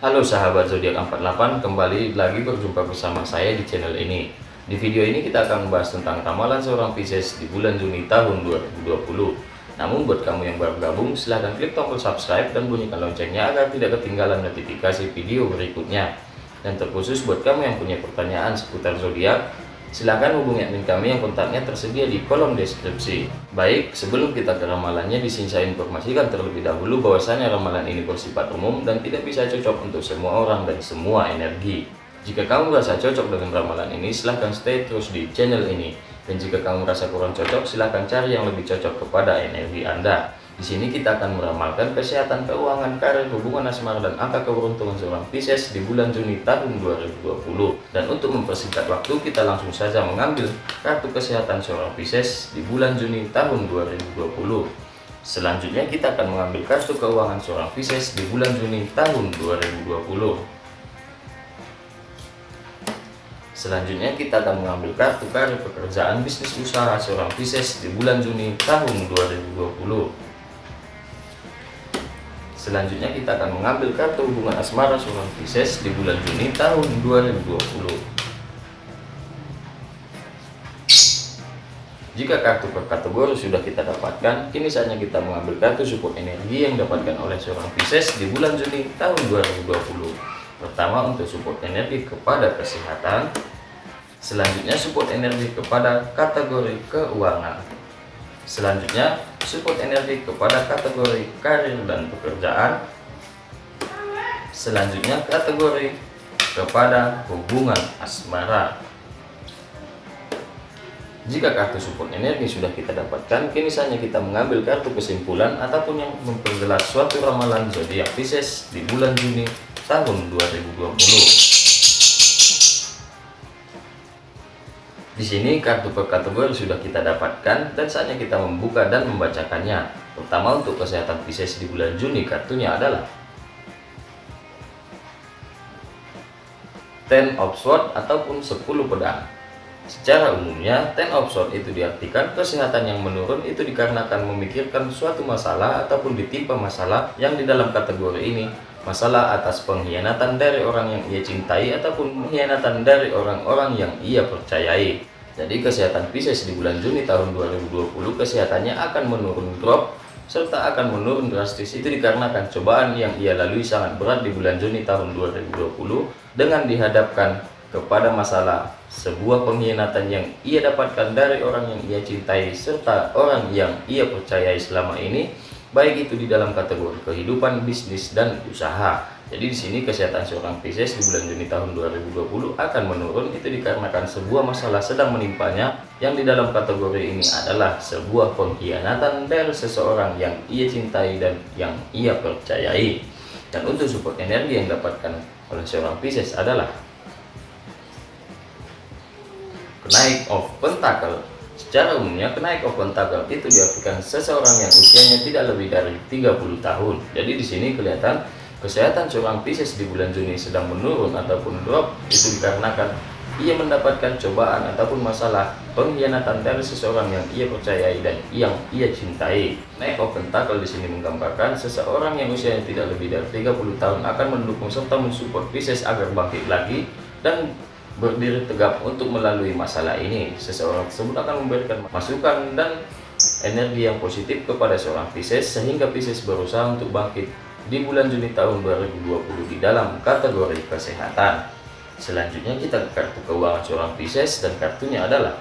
Halo sahabat zodiak 48, kembali lagi berjumpa bersama saya di channel ini. Di video ini kita akan membahas tentang ramalan seorang Pisces di bulan Juni tahun 2020. Namun buat kamu yang baru gabung, silahkan klik tombol subscribe dan bunyikan loncengnya agar tidak ketinggalan notifikasi video berikutnya. Dan terkhusus buat kamu yang punya pertanyaan seputar zodiak, Silahkan hubungi admin kami yang kontaknya tersedia di kolom deskripsi. Baik, sebelum kita ke ramalannya, di sini saya informasikan terlebih dahulu bahwasanya ramalan ini bersifat umum dan tidak bisa cocok untuk semua orang dan semua energi. Jika kamu merasa cocok dengan ramalan ini, silahkan stay terus di channel ini. Dan jika kamu merasa kurang cocok, silahkan cari yang lebih cocok kepada energi Anda. Di sini kita akan meramalkan kesehatan keuangan, karir, hubungan asmara, dan angka keberuntungan seorang Pisces di bulan Juni tahun 2020. Dan untuk mempersingkat waktu, kita langsung saja mengambil kartu kesehatan seorang Pisces di bulan Juni tahun 2020. Selanjutnya kita akan mengambil kartu keuangan seorang Pisces di bulan Juni tahun 2020. Selanjutnya kita akan mengambil kartu karir pekerjaan bisnis usaha seorang Pisces di bulan Juni tahun 2020. Selanjutnya kita akan mengambil kartu hubungan asmara seorang Pisces di bulan Juni tahun 2020. Jika kartu per kategori sudah kita dapatkan, kini saatnya kita mengambil kartu support energi yang didapatkan oleh seorang Pisces di bulan Juni tahun 2020. Pertama untuk support energi kepada kesehatan, selanjutnya support energi kepada kategori keuangan. Selanjutnya, support energi kepada kategori karir dan pekerjaan. Selanjutnya, kategori kepada hubungan asmara. Jika kartu support energi sudah kita dapatkan, kini saatnya kita mengambil kartu kesimpulan ataupun yang memperjelas suatu ramalan zodiak Pisces di bulan Juni tahun 2020. Di sini kartu per kategori sudah kita dapatkan dan saatnya kita membuka dan membacakannya. Pertama untuk kesehatan Pisces di bulan Juni kartunya adalah Ten of Swords ataupun 10 pedang. Secara umumnya, Ten of Swords itu diartikan kesehatan yang menurun itu dikarenakan memikirkan suatu masalah ataupun ditimpa masalah yang di dalam kategori ini masalah atas pengkhianatan dari orang yang ia cintai ataupun pengkhianatan dari orang-orang yang ia percayai. Jadi kesehatan Pisces di bulan Juni tahun 2020 kesehatannya akan menurun drop serta akan menurun drastis itu dikarenakan cobaan yang ia lalui sangat berat di bulan Juni tahun 2020 dengan dihadapkan kepada masalah sebuah pengkhianatan yang ia dapatkan dari orang yang ia cintai serta orang yang ia percayai selama ini baik itu di dalam kategori kehidupan, bisnis, dan usaha. Jadi di sini kesehatan seorang Pisces di bulan Juni tahun 2020 akan menurun itu dikarenakan sebuah masalah sedang menimpanya yang di dalam kategori ini adalah sebuah pengkhianatan dari seseorang yang ia cintai dan yang ia percayai. Dan untuk support energi yang dapatkan oleh seorang Pisces adalah kenaik of pentacle Secara umumnya, kenaik open tagal itu diartikan seseorang yang usianya tidak lebih dari 30 tahun. Jadi di sini kelihatan kesehatan seorang Pisces di bulan Juni sedang menurun ataupun drop itu dikarenakan ia mendapatkan cobaan ataupun masalah pengkhianatan dari seseorang yang ia percayai dan yang ia cintai. Naik open tackle di sini menggambarkan seseorang yang usianya tidak lebih dari 30 tahun akan mendukung serta mensupport Pisces agar bangkit lagi dan berdiri tegap untuk melalui masalah ini. Seseorang tersebut akan memberikan masukan dan energi yang positif kepada seorang Pisces sehingga Pisces berusaha untuk bangkit di bulan Juni tahun 2020 di dalam kategori kesehatan. Selanjutnya kita ke kartu keuangan seorang Pisces dan kartunya adalah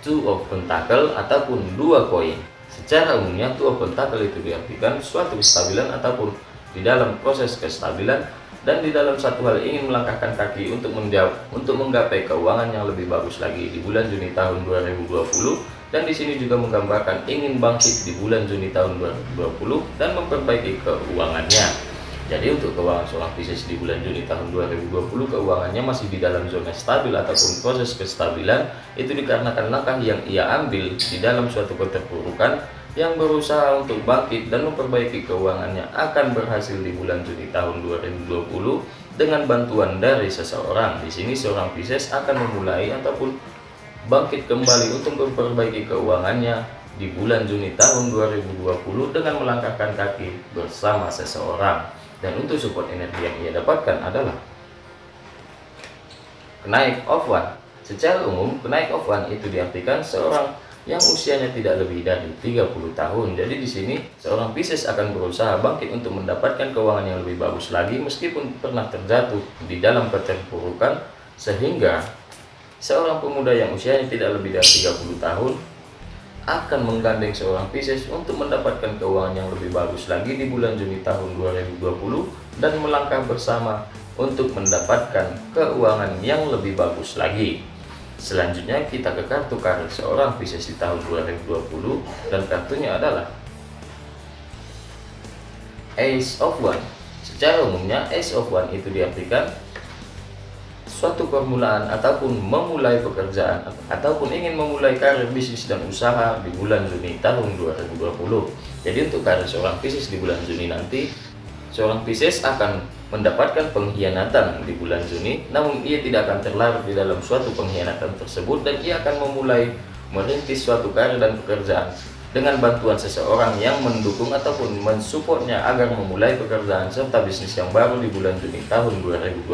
Two of Pentacle ataupun dua koin. Secara umumnya Two of Pentacle itu diartikan suatu kestabilan ataupun di dalam proses kestabilan dan di dalam satu hal ingin melangkahkan kaki untuk menjawab untuk menggapai keuangan yang lebih bagus lagi di bulan Juni tahun 2020 dan di sini juga menggambarkan ingin bangkit di bulan Juni tahun 2020 dan memperbaiki keuangannya. Jadi untuk keuangan seorang Pisces di bulan Juni tahun 2020 keuangannya masih di dalam zona stabil ataupun proses kestabilan itu dikarenakan langkah yang ia ambil di dalam suatu keterpurukan yang berusaha untuk bangkit dan memperbaiki keuangannya akan berhasil di bulan Juni tahun 2020 dengan bantuan dari seseorang. Di sini seorang Pisces akan memulai ataupun bangkit kembali untuk memperbaiki keuangannya di bulan Juni tahun 2020 dengan melangkahkan kaki bersama seseorang. Dan untuk support energi yang ia dapatkan adalah kenaik of one. Secara umum, kenaik of one itu diartikan seorang yang usianya tidak lebih dari 30 tahun. Jadi di sini seorang Pisces akan berusaha bangkit untuk mendapatkan keuangan yang lebih bagus lagi meskipun pernah terjatuh di dalam keterpurukan sehingga seorang pemuda yang usianya tidak lebih dari 30 tahun akan menggandeng seorang Pisces untuk mendapatkan keuangan yang lebih bagus lagi di bulan Juni tahun 2020 dan melangkah bersama untuk mendapatkan keuangan yang lebih bagus lagi. Selanjutnya kita ke kartu karir seorang Pisces di tahun 2020 dan kartunya adalah Ace of One. Secara umumnya Ace of One itu diartikan suatu permulaan ataupun memulai pekerjaan ataupun ingin memulai karir bisnis dan usaha di bulan Juni tahun 2020. Jadi untuk karir seorang Pisces di bulan Juni nanti seorang Pisces akan mendapatkan pengkhianatan di bulan Juni, namun ia tidak akan terlarut di dalam suatu pengkhianatan tersebut dan ia akan memulai merintis suatu karir dan pekerjaan dengan bantuan seseorang yang mendukung ataupun mensupportnya agar memulai pekerjaan serta bisnis yang baru di bulan Juni tahun 2020.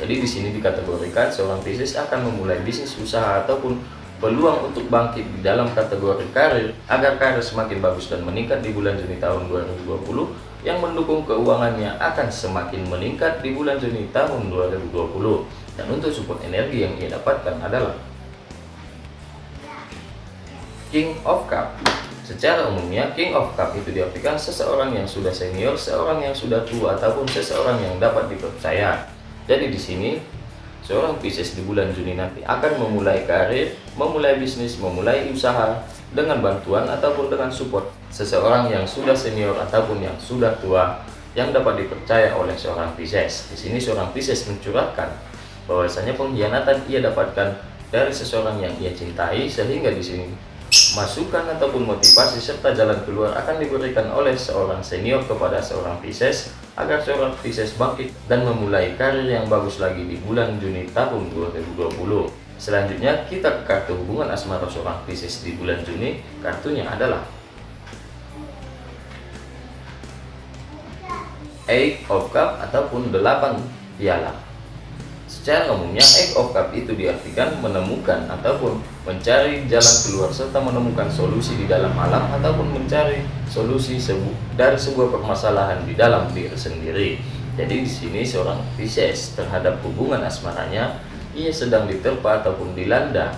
Jadi di sini dikategorikan seorang Pisces akan memulai bisnis usaha ataupun peluang untuk bangkit di dalam kategori karir agar karir semakin bagus dan meningkat di bulan Juni tahun 2020 yang mendukung keuangannya akan semakin meningkat di bulan Juni tahun 2020 dan untuk support energi yang ia dapatkan adalah King of Cup secara umumnya King of Cup itu diartikan seseorang yang sudah senior, seorang yang sudah tua ataupun seseorang yang dapat dipercaya jadi di sini seorang Pisces di bulan Juni nanti akan memulai karir, memulai bisnis, memulai usaha dengan bantuan ataupun dengan support seseorang yang sudah senior ataupun yang sudah tua yang dapat dipercaya oleh seorang Pisces. Di sini seorang Pisces mencurahkan bahwasanya pengkhianatan ia dapatkan dari seseorang yang ia cintai sehingga di sini masukan ataupun motivasi serta jalan keluar akan diberikan oleh seorang senior kepada seorang Pisces agar seorang Pisces bangkit dan memulai karir yang bagus lagi di bulan Juni tahun 2020. Selanjutnya kita ke kartu hubungan asmara seorang Pisces di bulan Juni. Kartunya adalah Eight of Cup ataupun delapan piala. Secara umumnya Eight of Cup itu diartikan menemukan ataupun mencari jalan keluar serta menemukan solusi di dalam alam ataupun mencari solusi sebu dari sebuah permasalahan di dalam diri sendiri. Jadi di sini seorang Pisces terhadap hubungan asmaranya ia sedang diterpa ataupun dilanda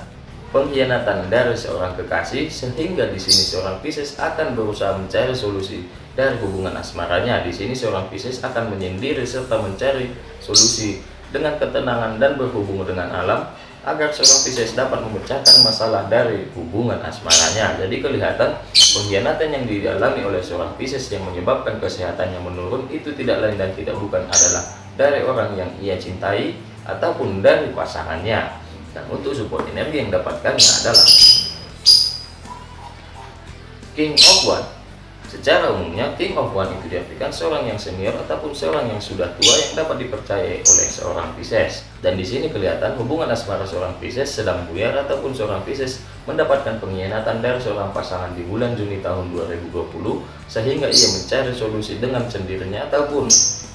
pengkhianatan dari seorang kekasih sehingga di sini seorang Pisces akan berusaha mencari solusi dari hubungan asmaranya. Di sini seorang Pisces akan menyendiri serta mencari solusi dengan ketenangan dan berhubung dengan alam agar seorang Pisces dapat memecahkan masalah dari hubungan asmaranya. Jadi kelihatan pengkhianatan yang dialami oleh seorang Pisces yang menyebabkan kesehatannya menurun itu tidak lain dan tidak bukan adalah dari orang yang ia cintai ataupun dari pasangannya. Dan untuk support energi yang dapatkannya adalah King of One Secara umumnya, King of One itu diartikan seorang yang senior ataupun seorang yang sudah tua yang dapat dipercayai oleh seorang Pisces. Dan di sini kelihatan hubungan asmara seorang Pisces sedang buyar ataupun seorang Pisces mendapatkan pengkhianatan dari seorang pasangan di bulan Juni tahun 2020 sehingga ia mencari solusi dengan sendirinya ataupun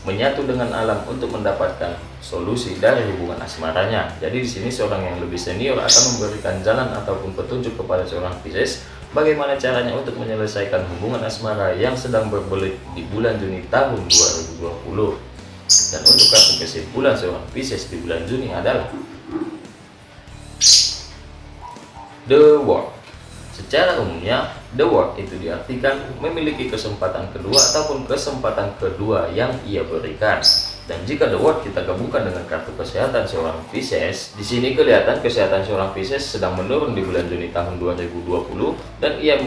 menyatu dengan alam untuk mendapatkan solusi dari hubungan asmaranya. Jadi di sini seorang yang lebih senior akan memberikan jalan ataupun petunjuk kepada seorang Pisces bagaimana caranya untuk menyelesaikan hubungan asmara yang sedang berbelit di bulan Juni tahun 2020 dan untuk kartu kesimpulan seorang Pisces di bulan Juni adalah The World. Secara umumnya The World itu diartikan memiliki kesempatan kedua ataupun kesempatan kedua yang ia berikan dan jika the word kita gabungkan dengan kartu kesehatan seorang Pisces, di sini kelihatan kesehatan seorang Pisces sedang menurun di bulan Juni tahun 2020 dan ia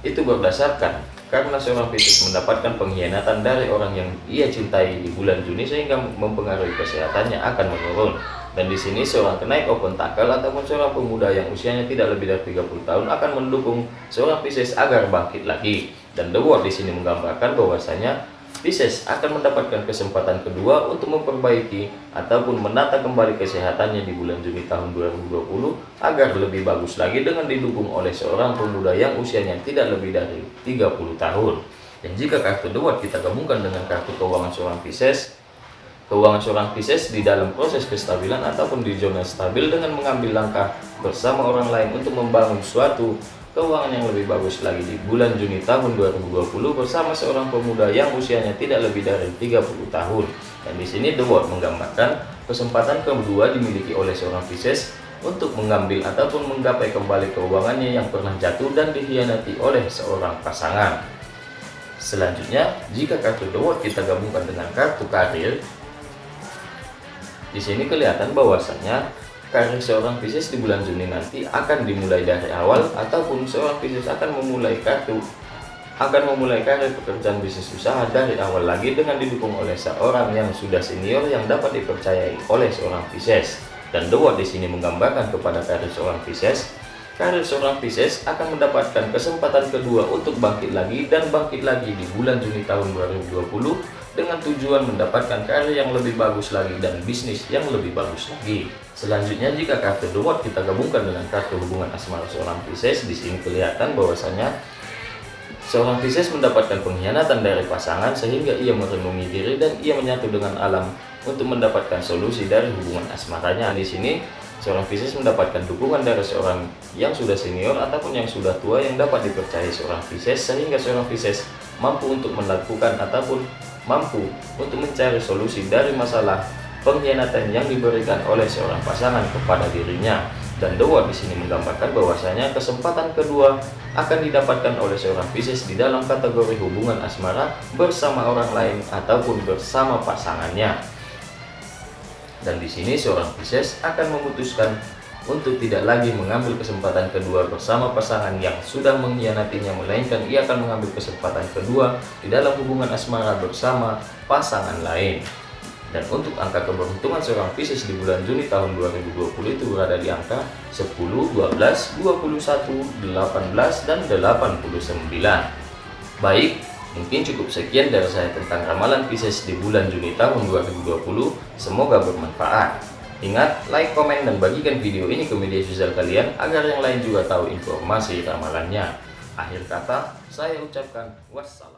itu berdasarkan karena seorang Pisces mendapatkan pengkhianatan dari orang yang ia cintai di bulan Juni sehingga mempengaruhi kesehatannya akan menurun. Dan di sini seorang kenaik open tackle ataupun seorang pemuda yang usianya tidak lebih dari 30 tahun akan mendukung seorang Pisces agar bangkit lagi. Dan The World di sini menggambarkan bahwasanya Pisces akan mendapatkan kesempatan kedua untuk memperbaiki ataupun menata kembali kesehatannya di bulan Juni tahun 2020 agar lebih bagus lagi dengan didukung oleh seorang pemuda yang usianya tidak lebih dari 30 tahun. Dan jika kartu World kita gabungkan dengan kartu keuangan seorang Pisces, keuangan seorang Pisces di dalam proses kestabilan ataupun di zona stabil dengan mengambil langkah bersama orang lain untuk membangun suatu keuangan yang lebih bagus lagi di bulan Juni tahun 2020 bersama seorang pemuda yang usianya tidak lebih dari 30 tahun. Dan di sini The World menggambarkan kesempatan kedua dimiliki oleh seorang Pisces untuk mengambil ataupun menggapai kembali keuangannya yang pernah jatuh dan dikhianati oleh seorang pasangan. Selanjutnya, jika kartu The World kita gabungkan dengan kartu karir, di sini kelihatan bahwasanya karir seorang Pisces di bulan Juni nanti akan dimulai dari awal ataupun seorang Pisces akan memulai kartu akan memulai karir pekerjaan bisnis usaha dari awal lagi dengan didukung oleh seorang yang sudah senior yang dapat dipercayai oleh seorang Pisces. Dan The di sini menggambarkan kepada karir seorang Pisces, karir seorang Pisces akan mendapatkan kesempatan kedua untuk bangkit lagi dan bangkit lagi di bulan Juni tahun 2020 dengan tujuan mendapatkan karya yang lebih bagus lagi dan bisnis yang lebih bagus lagi. Selanjutnya jika kartu The kita gabungkan dengan kartu hubungan asmara seorang Pisces, di sini kelihatan bahwasanya seorang Pisces mendapatkan pengkhianatan dari pasangan sehingga ia merenungi diri dan ia menyatu dengan alam untuk mendapatkan solusi dari hubungan asmaranya. Di sini seorang Pisces mendapatkan dukungan dari seorang yang sudah senior ataupun yang sudah tua yang dapat dipercayai seorang Pisces sehingga seorang Pisces mampu untuk melakukan ataupun mampu untuk mencari solusi dari masalah pengkhianatan yang diberikan oleh seorang pasangan kepada dirinya. Dan Dewa di sini menggambarkan bahwasanya kesempatan kedua akan didapatkan oleh seorang Pisces di dalam kategori hubungan asmara bersama orang lain ataupun bersama pasangannya. Dan di sini seorang Pisces akan memutuskan untuk tidak lagi mengambil kesempatan kedua bersama pasangan yang sudah mengkhianatinya melainkan ia akan mengambil kesempatan kedua di dalam hubungan asmara bersama pasangan lain. Dan untuk angka keberuntungan seorang Pisces di bulan Juni tahun 2020 itu berada di angka 10, 12, 21, 18, dan 89 baik mungkin cukup sekian dari saya tentang ramalan Pisces di bulan Juni tahun 2020 semoga bermanfaat Ingat, like, komen, dan bagikan video ini ke media sosial kalian agar yang lain juga tahu informasi ramalannya. Akhir kata, saya ucapkan wassalam.